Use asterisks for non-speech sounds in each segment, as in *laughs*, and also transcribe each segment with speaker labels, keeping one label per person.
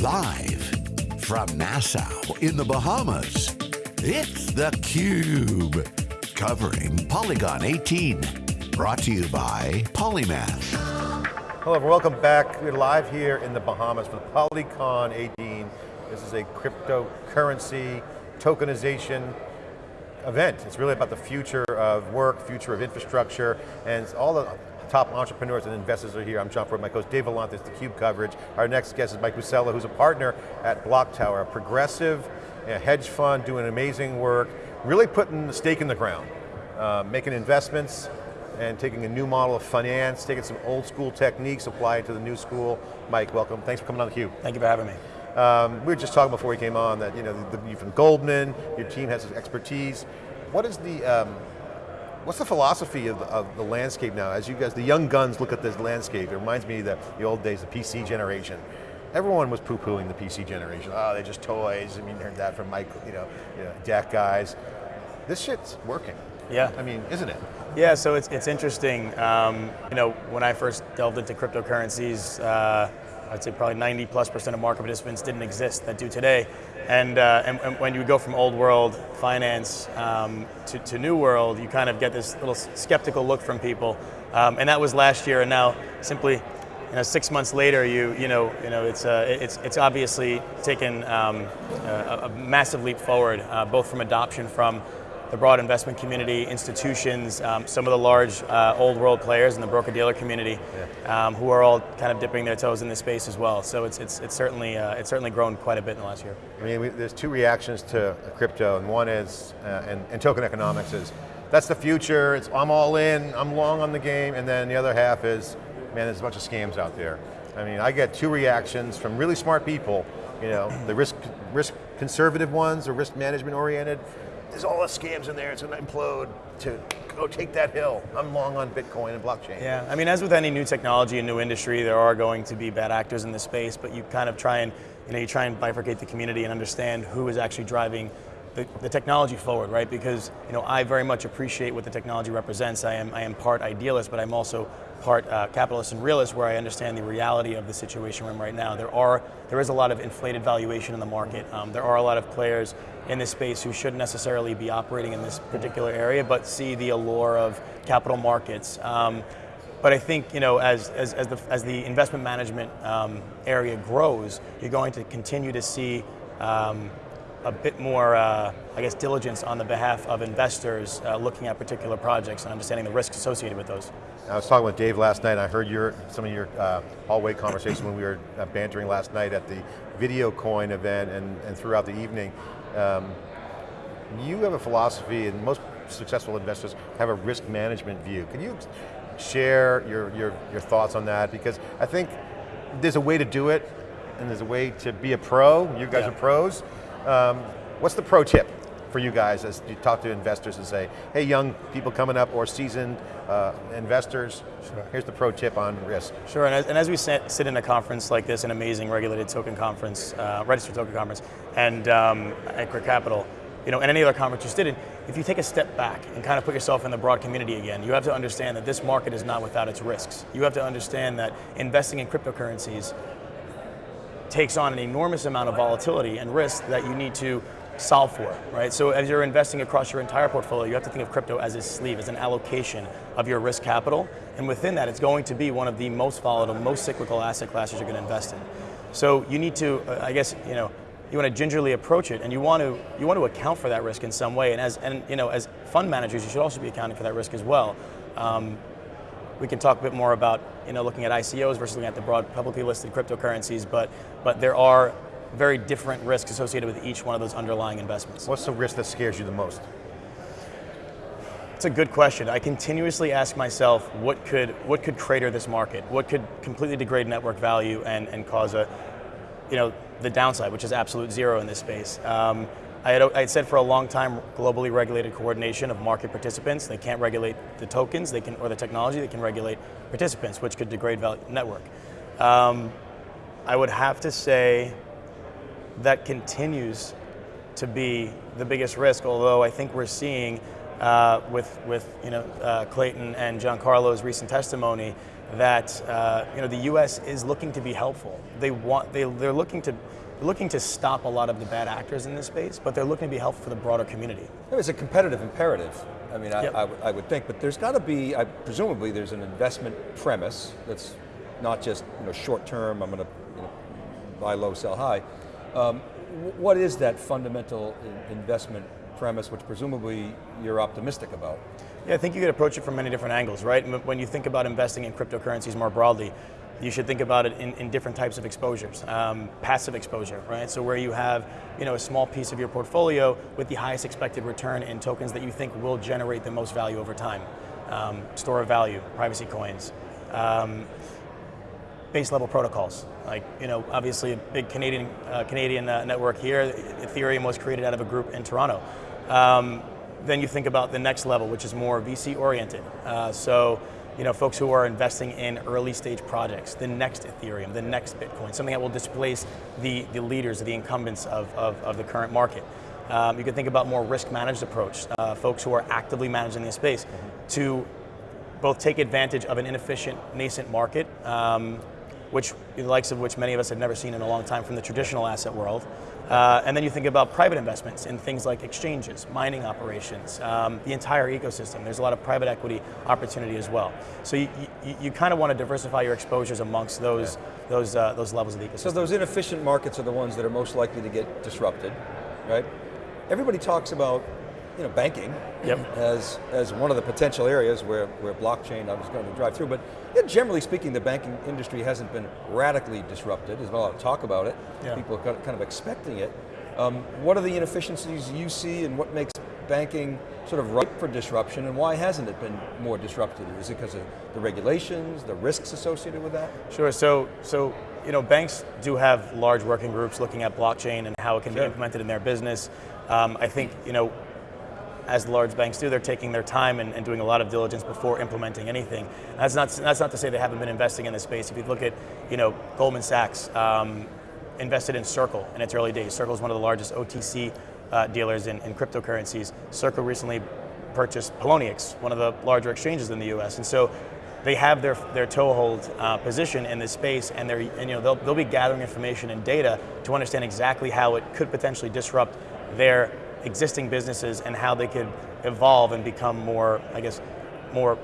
Speaker 1: Live from Nassau in the Bahamas, it's theCUBE. Covering Polycon 18. Brought to you by Polymath.
Speaker 2: Hello, welcome back. We're live here in the Bahamas for Polycon 18. This is a cryptocurrency tokenization event. It's really about the future of work, future of infrastructure, and all the top entrepreneurs and investors are here. I'm John Furrier, my host Dave Vellante, the CUBE coverage. Our next guest is Mike Bucella, who's a partner at Block Tower, a progressive hedge fund doing amazing work, really putting the stake in the ground, uh, making investments, and taking a new model of finance, taking some old school techniques, applying to the new school. Mike, welcome, thanks for coming on theCUBE.
Speaker 3: Thank you for having me.
Speaker 2: Um, we were just talking before we came on that you know the, you're from Goldman, your team has expertise. What is the um, what's the philosophy of the, of the, landscape now? As you guys, the young guns look at this landscape, it reminds me of the, old days, the PC generation. Everyone was poo-pooing the PC generation. Oh, they're just toys. I mean, heard that from Mike, you know, you know, guys. This shit's working.
Speaker 3: Yeah.
Speaker 2: I mean, isn't it?
Speaker 3: Yeah, so it's, it's interesting. Um, you know, when I first delved into cryptocurrencies, uh, I'd say probably 90 plus percent of market participants didn't exist that do today. And, uh, and, and, when you go from old world finance um, to, to, new world, you kind of get this little skeptical look from people. Um, and that was last year, and now simply you know, six months later, you, you know, you know, it's, uh, it's, it's obviously taken um, a, a, massive leap forward, uh, both from adoption from the broad investment community, institutions, um, some of the large uh, old world players in the broker-dealer community, yeah. um, who are all kind of dipping their toes in this space as well. So it's, it's, it's, certainly, uh, it's certainly grown quite a bit in the last year.
Speaker 2: I mean, we, there's two reactions to crypto, and one is, uh, and, and token economics is, that's the future, it's, I'm all in, I'm long on the game, and then the other half is, man, there's a bunch of scams out there. I mean, I get two reactions from really smart people, you know, the risk, risk conservative ones, the risk management oriented, there's all the scams in there, it's to implode to go take that hill. I'm long on Bitcoin and blockchain.
Speaker 3: Yeah, I mean, as with any new technology and new industry, there are going to be bad actors in the space, but you kind of try and, you know, you try and bifurcate the community and understand who is actually driving the, the, technology forward, right? Because you know, I very much appreciate what the technology represents. I am, I am part idealist, but I'm also part uh, capitalist and realist where I understand the reality of the situation we're in right now. There are, there is a lot of inflated valuation in the market. Um, there are a lot of players in this space who shouldn't necessarily be operating in this particular area, but see the allure of capital markets. Um, but I think you know, as, as, as, the, as the investment management um, area grows, you're going to continue to see um, a bit more, uh, I guess, diligence on the behalf of investors uh, looking at particular projects and understanding the risks associated with those.
Speaker 2: I was talking with Dave last night, I heard your, some of your uh, hallway conversation when we were uh, bantering last night at the Video Coin event and, and throughout the evening. Um, you have a philosophy, and most successful investors have a risk management view. Can you share your, your, your thoughts on that? Because I think there's a way to do it, and there's a way to be a pro, you guys yeah. are pros, um, what's the pro tip for you guys as you talk to investors and say, hey young people coming up or seasoned uh, investors, sure. here's the pro tip on risk.
Speaker 3: Sure, and as, and as we sit, sit, in a conference like this, an amazing regulated token conference, uh, registered token conference, and um, at Capital, you know, and any other conference you sit in, if you take a step back and kind of put yourself in the broad community again, you have to understand that this market is not without its risks. You have to understand that investing in cryptocurrencies takes on an enormous amount of volatility and risk that you need to solve for, right? So as you're investing across your entire portfolio, you have to think of crypto as a sleeve, as an allocation of your risk capital, and within that, it's going to be one of the most volatile, most cyclical asset classes you're going to invest in. So you need to, I guess, you know, you want to gingerly approach it, and you want to you want to account for that risk in some way. And as and you know, as fund managers, you should also be accounting for that risk as well. Um, we can talk a bit more about you know, looking at ICOs versus looking at the broad publicly listed cryptocurrencies, but, but there are very different risks associated with each one of those underlying investments.
Speaker 2: What's the risk that scares you the most?
Speaker 3: It's a good question. I continuously ask myself, what could, what could crater this market? What could completely degrade network value and, and cause a, you know, the downside, which is absolute zero in this space? Um, I had, I had said for a long time, globally regulated coordination of market participants. They can't regulate the tokens, they can, or the technology, they can regulate participants, which could degrade value, network. Um, I would have to say that continues to be the biggest risk, although I think we're seeing uh, with, with you know, uh, Clayton and Giancarlo's recent testimony, that uh, you know the U.S. is looking to be helpful. They want they they're looking to looking to stop a lot of the bad actors in this space, but they're looking to be helpful for the broader community.
Speaker 4: It's a competitive imperative. I mean, I,
Speaker 3: Yep.
Speaker 4: I would- I would think, but there's got to be, I, presumably, there's an investment premise that's not just you know short term. I'm going to you know, buy low, sell high. Um, what is that fundamental investment premise, which presumably you're optimistic about?
Speaker 3: Yeah, I think you could approach it from many different angles, right? When you think about investing in cryptocurrencies more broadly, you should think about it in, in different types of exposures. Um, passive exposure, right? So where you have, you know, a small piece of your portfolio with the highest expected return in tokens that you think will generate the most value over time. Um, store of value, privacy coins. Um, base level protocols. Like, you know, obviously a big Canadian, uh, Canadian uh, network here, Ethereum was created out of a group in Toronto. Um, then you think about the next level, which is more VC oriented. Uh, so, you know, folks who are investing in early stage projects, the next Ethereum, the next Bitcoin, something that will displace the, the leaders, the incumbents of, of, of the current market. Um, you can think about more risk managed approach, uh, folks who are actively managing this space to both take advantage of an inefficient nascent market, um, which the likes of which many of us have never seen in a long time from the traditional asset world. Uh, and then you think about private investments in things like exchanges, mining operations, um, the entire ecosystem. There's a lot of private equity opportunity as well. So you, you, you kind of want to diversify your exposures amongst those those uh, those levels of the ecosystem.
Speaker 4: So those inefficient markets are the ones that are most likely to get disrupted, right? Everybody talks about, you know, banking
Speaker 3: Yep.
Speaker 4: as, as one of the potential areas where, where blockchain is going to drive through, but yeah, generally speaking, the banking industry hasn't been radically disrupted. There's a lot of talk about it.
Speaker 3: Yeah.
Speaker 4: People are kind of expecting it. Um, what are the inefficiencies you see and what makes banking sort of ripe for disruption and why hasn't it been more disrupted? Is it because of the regulations, the risks associated with that?
Speaker 3: Sure. So, so you know, banks do have large working groups looking at blockchain and how it can
Speaker 4: Sure.
Speaker 3: be implemented in their business. Um, I think you know, as large banks do, they're taking their time and, and doing a lot of diligence before implementing anything. That's not that's not to say they haven't been investing in this space. If you look at you know Goldman Sachs um, invested in Circle in its early days. Circle is one of the largest OTC uh, dealers in, in cryptocurrencies. Circle recently purchased Poloniex, one of the larger exchanges in the U.S. And so they have their their toehold uh, position in this space, and they're and, you know they'll they'll be gathering information and data to understand exactly how it could potentially disrupt their existing businesses and how they could evolve and become more, I guess, more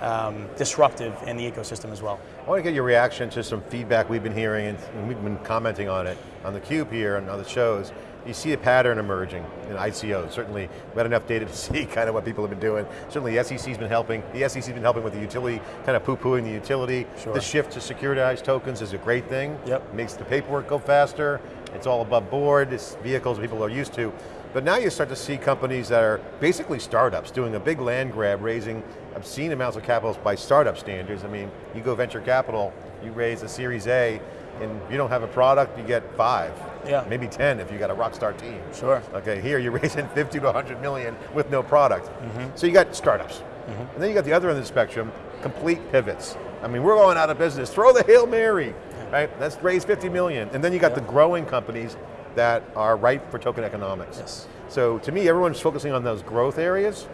Speaker 3: um, disruptive in the ecosystem as well.
Speaker 2: I want to get your reaction to some feedback we've been hearing and, we've been commenting on it on the Cube here and other shows. You see a pattern emerging in ICOs. Certainly, we've had enough data to *laughs* see kind of what people have been doing. Certainly, the SEC's been helping. The SEC's been helping with the utility, kind of poo-pooing the utility.
Speaker 3: Sure.
Speaker 2: The shift to securitized tokens is a great thing.
Speaker 3: Yep.
Speaker 2: Makes the paperwork go faster. It's all above board. It's vehicles people are used to. But now you start to see companies that are basically startups doing a big land grab, raising obscene amounts of capital by startup standards. I mean, you go venture capital, you raise a Series A, and you don't have a product, you get five.
Speaker 3: Yeah.
Speaker 2: Maybe 10 if you got a rock star team.
Speaker 3: Sure.
Speaker 2: Okay, here you're *laughs* raising 50 to 100 million with no product.
Speaker 3: Mm-hmm.
Speaker 2: So you got startups. And then you got the other end of the spectrum, complete pivots. I mean, we're going out of business. Throw the Hail Mary, right? Let's raise 50 million. And then you got
Speaker 3: Yeah.
Speaker 2: the growing companies that are ripe for token economics.
Speaker 3: Yes.
Speaker 2: So to me, everyone's focusing on those growth areas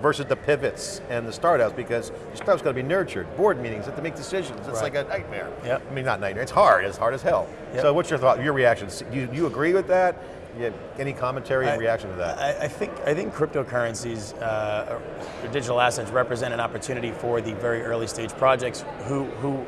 Speaker 2: versus the pivots and the startups because your startups got to be nurtured. Board meetings, have to make decisions. It's
Speaker 3: Right.
Speaker 2: like a nightmare.
Speaker 3: Yep.
Speaker 2: I mean, not nightmare. It's hard. It's hard as hell.
Speaker 3: Yep.
Speaker 2: So what's your thought? Your reaction? Do you, you agree with that? You any commentary and
Speaker 3: I-
Speaker 2: reaction to that?
Speaker 3: I, I think I think cryptocurrencies uh, or digital assets represent an opportunity for the very early stage projects who who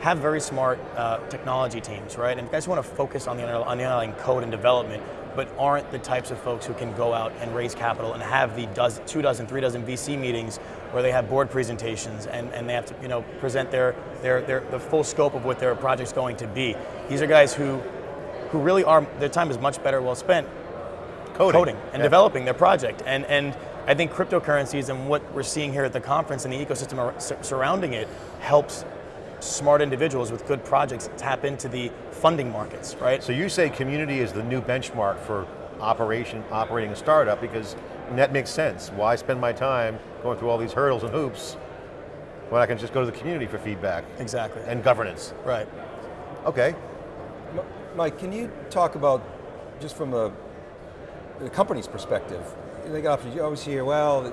Speaker 3: have very smart uh, technology teams, right? And guys want to focus on the on the underlying code and development, but aren't the types of folks who can go out and raise capital and have the dozen, two dozen, three dozen VC meetings where they have board presentations and, and they have to you know present their, their their the full scope of what their project's going to be. These are guys who who really are their time is much better well spent coding, and
Speaker 2: Yeah.
Speaker 3: developing their project. And, and I think cryptocurrencies and what we're seeing here at the conference and the ecosystem surrounding it helps smart individuals with good projects tap into the funding markets, right?
Speaker 2: So you say community is the new benchmark for operation operating a startup because that makes sense. Why spend my time going through all these hurdles and hoops when I can just go to the community for feedback
Speaker 3: exactly.
Speaker 2: and governance?
Speaker 3: right.
Speaker 2: Okay.
Speaker 4: Mike, can you talk about, just from a, the company's perspective, they got options, you always hear, well,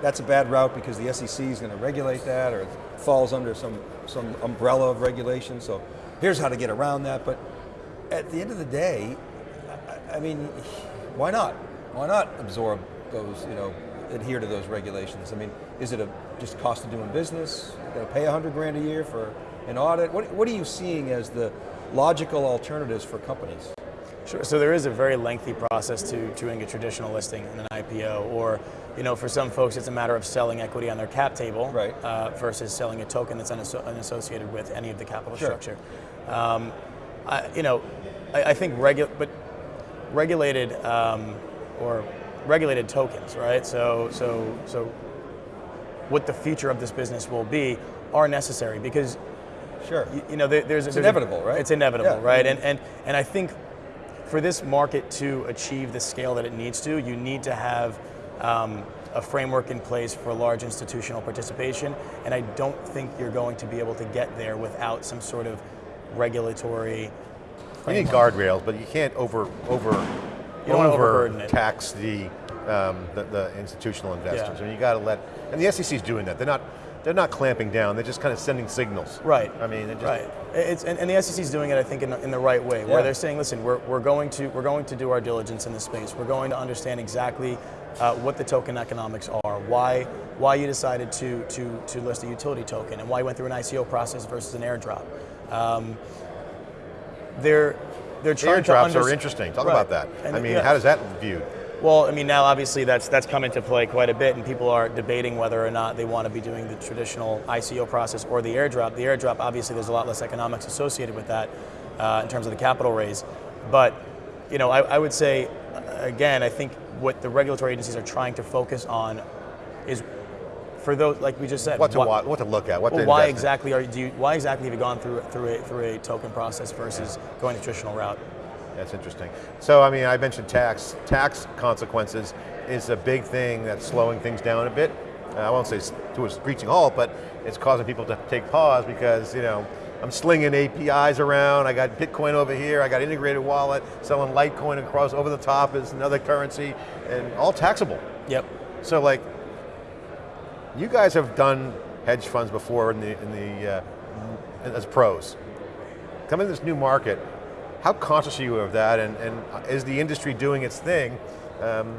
Speaker 4: that's a bad route because the SEC is going to regulate that, or it falls under some, some umbrella of regulation, so here's how to get around that. But at the end of the day, I, I mean, why not? Why not absorb those, you know, adhere to those regulations? I mean, is it a just cost of doing business? Got to pay a hundred grand a year for an audit? What, what are you seeing as the logical alternatives for companies?
Speaker 3: Sure. So there is a very lengthy process to, to doing a traditional listing in an IPO, or you know, for some folks, it's a matter of selling equity on their cap table
Speaker 4: right.
Speaker 3: uh, versus selling a token that's unasso- unassociated with any of the capital
Speaker 4: sure.
Speaker 3: structure. Um, I, you know, I, I think regu- but regulated um, or regulated tokens, right? So, so, so, what the future of this business will be are necessary because
Speaker 4: Sure.
Speaker 3: you, you know, there, there's
Speaker 4: It's
Speaker 3: there's
Speaker 4: inevitable, right?
Speaker 3: It's inevitable,
Speaker 4: Yeah.
Speaker 3: right? And and and I think for this market to achieve the scale that it needs to, you need to have um, a framework in place for large institutional participation. And I don't think you're going to be able to get there without some sort of regulatory.
Speaker 2: You need guardrails, but you can't over over
Speaker 3: You
Speaker 2: over tax the, um, the the institutional investors.
Speaker 3: Yeah.
Speaker 2: I mean, you got to let, and the SEC is doing that. They're not they're not clamping down. They're just kind of sending signals.
Speaker 3: Right.
Speaker 2: I mean, just,
Speaker 3: right. It's, and, and the SEC is doing it, I think, in the, in the right way,
Speaker 4: Yeah.
Speaker 3: where they're saying, listen, we're, we're going to we're going to do our diligence in this space. We're going to understand exactly uh, what the token economics are, why why you decided to to to list a utility token, and why you went through an ICO process versus an airdrop. Um, they're they're trying to
Speaker 2: Airdrops
Speaker 3: under-
Speaker 2: are interesting. Talk
Speaker 3: Right.
Speaker 2: about that.
Speaker 3: And,
Speaker 2: I mean,
Speaker 3: yeah.
Speaker 2: how does that viewed?
Speaker 3: Well, I mean, now obviously that's that's come into play quite a bit, and people are debating whether or not they want to be doing the traditional ICO process or the airdrop. The airdrop, obviously, there's a lot less economics associated with that uh, in terms of the capital raise. But you know, I, I would say, again, I think what the regulatory agencies are trying to focus on is for those, like we just said,
Speaker 2: What to
Speaker 3: why-
Speaker 2: wa- what to look at? What
Speaker 3: well, why exactly are you, do you, why exactly have you gone through through a, through a token process versus going the traditional route?
Speaker 2: That's interesting. So, I mean, I mentioned tax. Tax consequences is a big thing that's slowing things down a bit. I won't say to a screeching halt, but it's causing people to take pause because, you know, I'm slinging APIs around, I got Bitcoin over here, I got integrated wallet, selling Litecoin across over the top is another currency, and all taxable.
Speaker 3: Yep.
Speaker 2: So like, you guys have done hedge funds before in the, in the uh, as pros. Coming to this new market, how conscious are you of that and, and is the industry doing its thing? Um,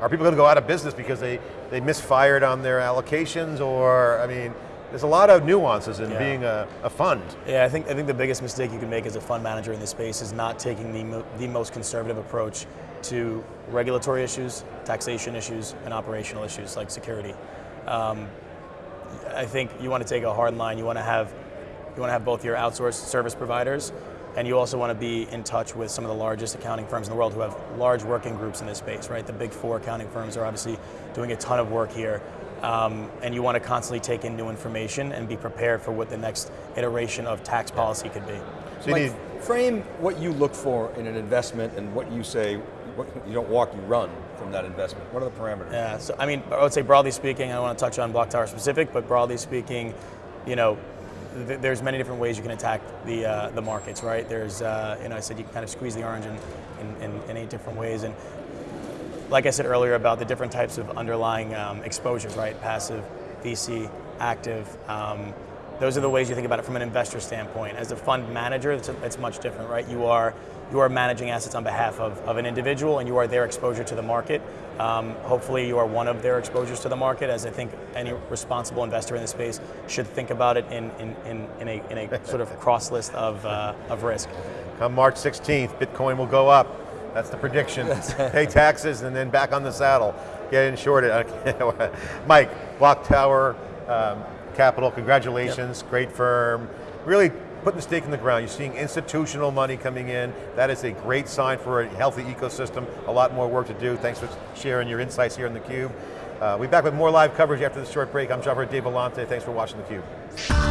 Speaker 2: are people going to go out of business because they, they misfired on their allocations or, I mean, there's a lot of nuances in
Speaker 3: Yeah.
Speaker 2: being a, a fund.
Speaker 3: Yeah, I think I think the biggest mistake you can make as a fund manager in this space is not taking the mo- the most conservative approach to regulatory issues, taxation issues, and operational issues like security. Um, I think you want to take a hard line. You want to have you want to have both your outsourced service providers, and you also want to be in touch with some of the largest accounting firms in the world who have large working groups in this space. Right, the big four accounting firms are obviously doing a ton of work here. Um, and you want to constantly take in new information and be prepared for what the next iteration of tax policy could be.
Speaker 2: So you need,
Speaker 4: frame what you look for in an investment and what you say, what, you don't walk, you run from that investment. What are the parameters?
Speaker 3: Yeah, so I mean, I would say broadly speaking, I don't want to touch on Block Tower specific, but broadly speaking, you know, th- there's many different ways you can attack the uh, the markets, right? There's, uh, you know, I said you can kind of squeeze the orange in, in, in, in eight different ways, and like I said earlier about the different types of underlying um, exposures, right? Passive, VC, active. Um, those are the ways you think about it from an investor standpoint. As a fund manager, it's, it's much different, right? You are you are managing assets on behalf of, of an individual, and you are their exposure to the market. Um, hopefully, you are one of their exposures to the market, as I think any responsible investor in the space should think about it in, in, in, in, a, in a sort of *laughs* cross list of, uh, of risk.
Speaker 2: come March 16th, Bitcoin will go up. That's the prediction. Pay taxes and then back on the saddle. Get in shorted. *laughs* Mike, Block Tower um, Capital, congratulations, great firm. Really putting the stake in the ground. You're seeing institutional money coming in. That is a great sign for a healthy ecosystem. A lot more work to do. Thanks for sharing your insights here in theCUBE. Uh, we'll be back with more live coverage after this short break. I'm Javed Dave Vellante. Thanks for watching theCUBE.